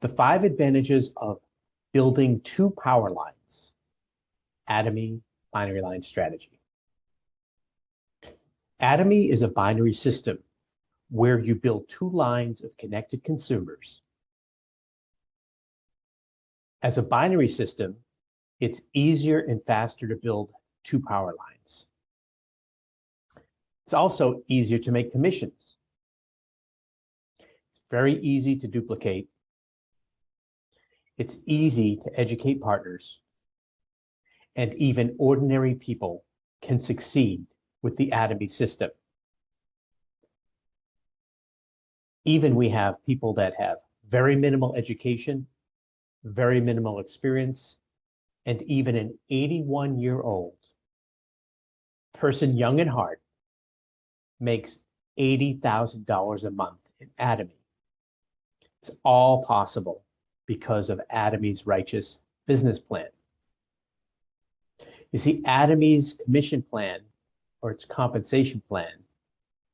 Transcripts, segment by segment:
The five advantages of building two power lines, Atomy binary line strategy. Atomy is a binary system where you build two lines of connected consumers. As a binary system, it's easier and faster to build two power lines. It's also easier to make commissions. It's very easy to duplicate. It's easy to educate partners. And even ordinary people can succeed with the Atomy system. Even we have people that have very minimal education, very minimal experience, and even an 81 year old person, young and heart makes $80,000 a month in Atomy. It's all possible because of Atomy's righteous business plan. You see, Atomy's commission plan or its compensation plan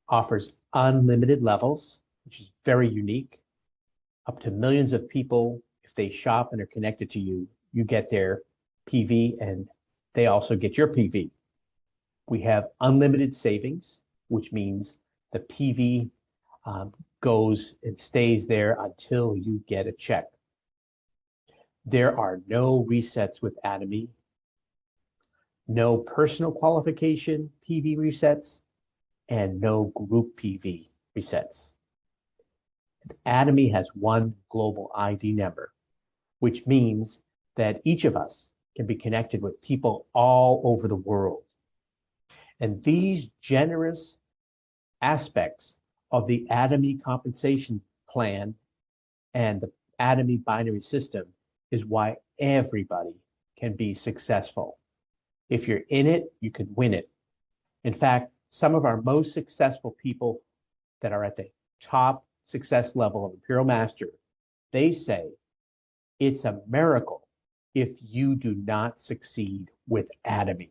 offers unlimited levels, which is very unique, up to millions of people. If they shop and are connected to you, you get their PV and they also get your PV. We have unlimited savings, which means the PV um, goes and stays there until you get a check. There are no resets with Atomy, no personal qualification PV resets, and no group PV resets. Atomy has one global ID number, which means that each of us can be connected with people all over the world. And these generous aspects of the Atomy compensation plan and the Atomy binary system is why everybody can be successful. If you're in it, you can win it. In fact, some of our most successful people that are at the top success level of Imperial Master, they say it's a miracle if you do not succeed with Atomy.